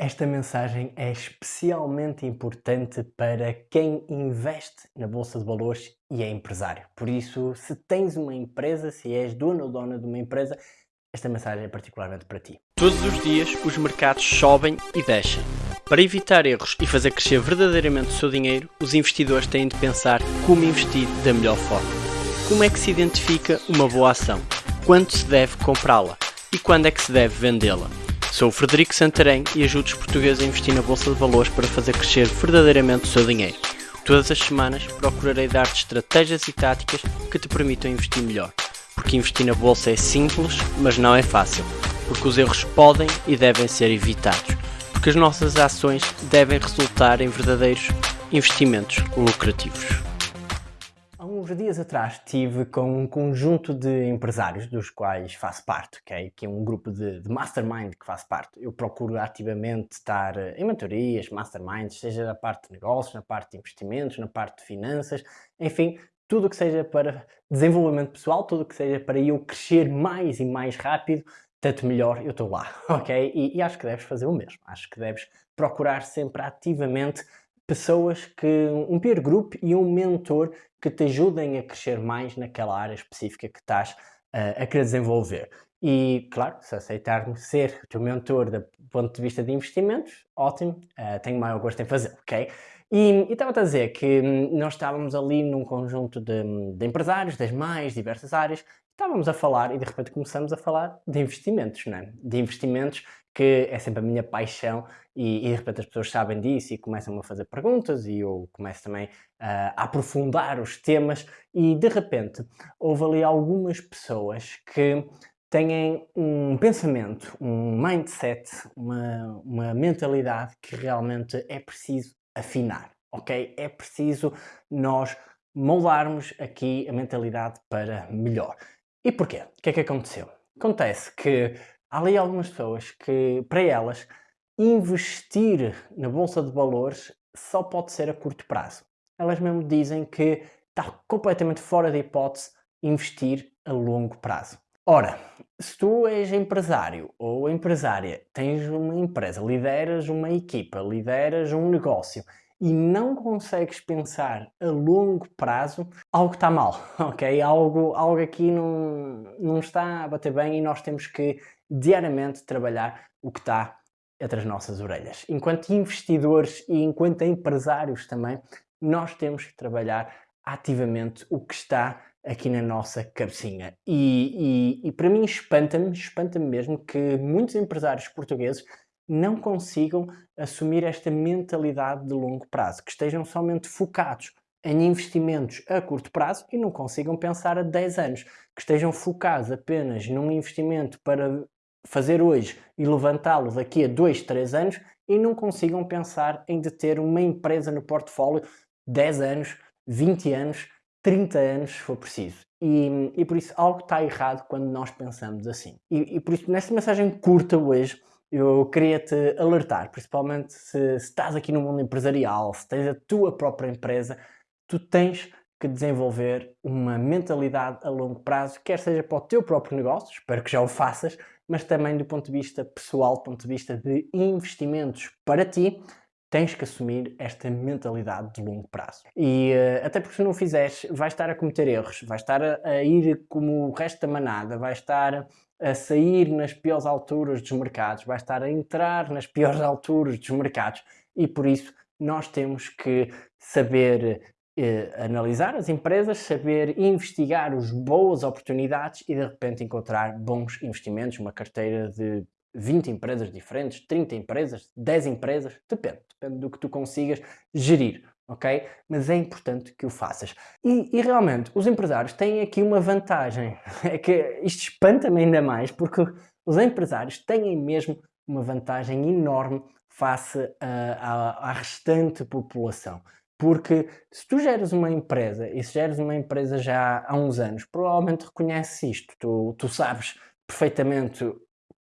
Esta mensagem é especialmente importante para quem investe na Bolsa de Valores e é empresário. Por isso, se tens uma empresa, se és dono ou dona de uma empresa, esta mensagem é particularmente para ti. Todos os dias os mercados sobem e descem. Para evitar erros e fazer crescer verdadeiramente o seu dinheiro, os investidores têm de pensar como investir da melhor forma. Como é que se identifica uma boa ação? Quando se deve comprá-la? E quando é que se deve vendê-la? Sou o Frederico Santarém e ajudo os portugueses a investir na Bolsa de Valores para fazer crescer verdadeiramente o seu dinheiro. Todas as semanas procurarei dar-te estratégias e táticas que te permitam investir melhor. Porque investir na Bolsa é simples, mas não é fácil. Porque os erros podem e devem ser evitados. Porque as nossas ações devem resultar em verdadeiros investimentos lucrativos uns dias atrás estive com um conjunto de empresários dos quais faço parte, okay? que é um grupo de, de, mastermind que faço parte. Eu procuro ativamente estar em mentorias, masterminds, seja na parte de negócios, na parte de investimentos, na parte de finanças, enfim, tudo que seja para desenvolvimento pessoal, tudo que seja para eu crescer mais e mais rápido, tanto melhor eu estou lá, ok? E, e acho que deves fazer o mesmo. Acho que deves procurar sempre ativamente pessoas que, um peer group e um mentor que te ajudem a crescer mais naquela área específica que estás uh, a querer desenvolver. E, claro, se aceitar-me ser o teu mentor do ponto de vista de investimentos, ótimo, uh, tenho maior gosto em fazer, ok? E estava a dizer que hum, nós estávamos ali num conjunto de, de, empresários das mais diversas áreas, estávamos a falar e de repente começamos a falar de investimentos, não é? De investimentos que é sempre a minha paixão e, e, de repente as pessoas sabem disso e começam a fazer perguntas e eu começo também uh, a aprofundar os temas e de repente houve ali algumas pessoas que têm um pensamento, um mindset, uma, uma mentalidade que realmente é preciso afinar, ok? É preciso nós moldarmos aqui a mentalidade para melhor. E porquê? O que é que aconteceu? Acontece que há ali algumas pessoas que, para elas, investir na Bolsa de Valores só pode ser a curto prazo. Elas mesmo dizem que está completamente fora de hipótese investir a longo prazo. Ora, se tu és empresário ou empresária, tens uma empresa, lideras uma equipa, lideras um negócio e não consegues pensar a longo prazo, algo está mal, ok? Algo, algo aqui não, não está a bater bem e nós temos que diariamente trabalhar o que está entre as nossas orelhas. Enquanto investidores e enquanto empresários também, nós temos que trabalhar ativamente o que está aqui na nossa cabecinha. E, e, e para mim espanta-me, espanta-me mesmo que muitos empresários portugueses não consigam assumir esta mentalidade de longo prazo, que estejam somente focados em investimentos a curto prazo e não consigam pensar a 10 anos, que estejam focados apenas num investimento para fazer hoje e levantá-lo daqui a 2, 3 anos e não consigam pensar em de ter uma empresa no portfólio 10 anos, 20 anos, 30 anos se for preciso. E, e por isso algo está errado quando nós pensamos assim. E, e por isso nesta mensagem curta hoje eu queria te alertar, principalmente se, se estás aqui no mundo empresarial, se tens a tua própria empresa, tu tens que desenvolver uma mentalidade a longo prazo, quer seja para o teu próprio negócio, espero que já o faças, mas também do ponto de vista pessoal, do ponto de vista de investimentos para ti, tens que assumir esta mentalidade de longo prazo. E uh, até porque se não fizeres, vais estar a cometer erros, vais estar a, a, ir como o resto da manada, vais estar a sair nas piores alturas dos mercados, vais estar a entrar nas piores alturas dos mercados e por isso nós temos que saber eh, analisar as empresas, saber investigar as boas oportunidades e de repente encontrar bons investimentos, uma carteira de 20 empresas diferentes, 30 empresas, 10 empresas, depende, depende do que tu consigas gerir, ok? Mas é importante que o faças. E, e realmente, os empresários têm aqui uma vantagem, é que isto espanta-me ainda mais, porque os empresários têm mesmo uma vantagem enorme face à restante população. Porque se tu geres uma empresa, e se geres uma empresa já há uns anos, provavelmente reconheces isto. Tu, tu sabes perfeitamente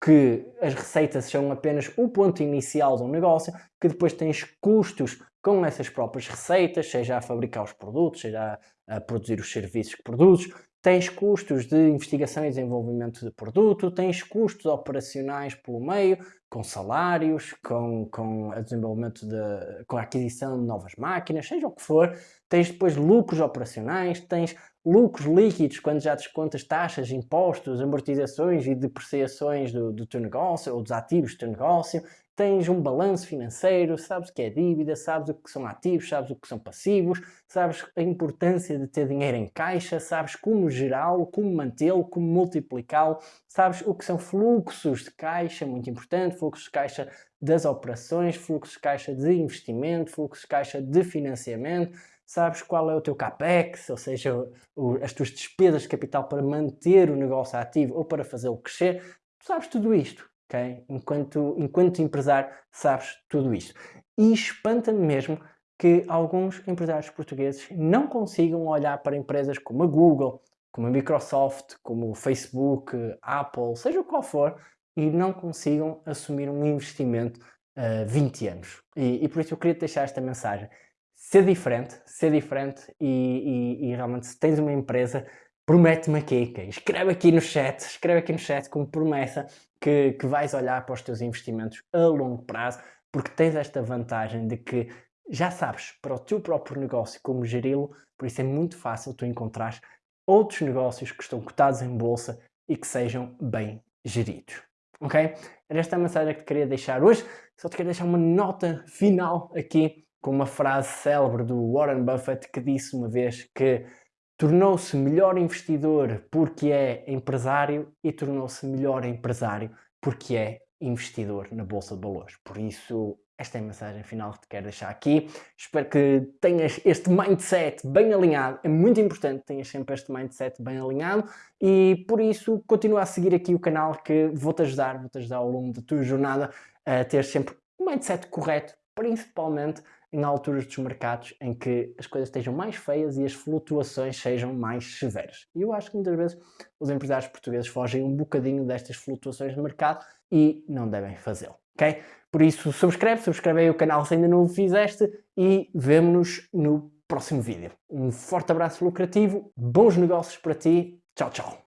que as receitas são apenas o ponto inicial de um negócio, que depois tens custos com essas próprias receitas, seja a fabricar os produtos, seja a, a produzir os serviços que produzes, tens custos de investigação e desenvolvimento de produto, tens custos operacionais pelo meio, com salários, com, com a desenvolvimento de, com a aquisição de novas máquinas, seja o que for, tens depois lucros operacionais, tens lucros líquidos quando já descontas taxas, impostos, amortizações e depreciações do, do teu negócio ou dos ativos do teu negócio, tens um balanço financeiro, sabes o que é dívida, sabes o que são ativos, sabes o que são passivos, sabes a importância de ter dinheiro em caixa, sabes como gerá-lo, como mantê-lo, como multiplicá-lo, sabes o que são fluxos de caixa, muito importante, fluxos de caixa das operações, fluxos de caixa de investimento, fluxos de caixa de financiamento, sabes qual é o teu capex, ou seja, o, as tuas despesas de capital para manter o negócio ativo ou para fazê-lo crescer, sabes tudo isto ok? Enquanto, enquanto empresário sabes tudo isto. E espanta-me mesmo que alguns empresários portugueses não consigam olhar para empresas como a Google, como a Microsoft, como o Facebook, Apple, seja qual for, e não consigam assumir um investimento uh, 20 anos. E, e, por isso eu queria deixar esta mensagem. Ser diferente, ser diferente e, e, e realmente se tens uma empresa, promete-me aqui, okay? escreve aqui no chat, escreve aqui no chat como promessa que, que vais olhar para os teus investimentos a longo prazo, porque tens esta vantagem de que já sabes para o teu próprio negócio como geri-lo, por isso é muito fácil tu encontrar outros negócios que estão cotados em bolsa e que sejam bem geridos. Ok? Era esta a mensagem que te queria deixar hoje. Só te quero deixar uma nota final aqui com uma frase célebre do Warren Buffett que disse uma vez que tornou-se melhor investidor porque é empresário e tornou-se melhor empresário porque é investidor na Bolsa de Valores. Por isso, esta é a mensagem final que te quero deixar aqui. Espero que tenhas este mindset bem alinhado. É muito importante que tenhas sempre este mindset bem alinhado e por isso continua a seguir aqui o canal que vou-te ajudar, vou-te ajudar ao longo da tua jornada a ter sempre o mindset correto, principalmente em alturas dos mercados em que as coisas estejam mais feias e as flutuações sejam mais severas. E eu acho que muitas vezes os empresários portugueses fogem um bocadinho destas flutuações de mercado e não devem fazê-lo, ok? Por isso, subscreve, subscreve aí o canal se ainda não o fizeste e vemo-nos no próximo vídeo. Um forte abraço lucrativo, bons negócios para ti, tchau, tchau!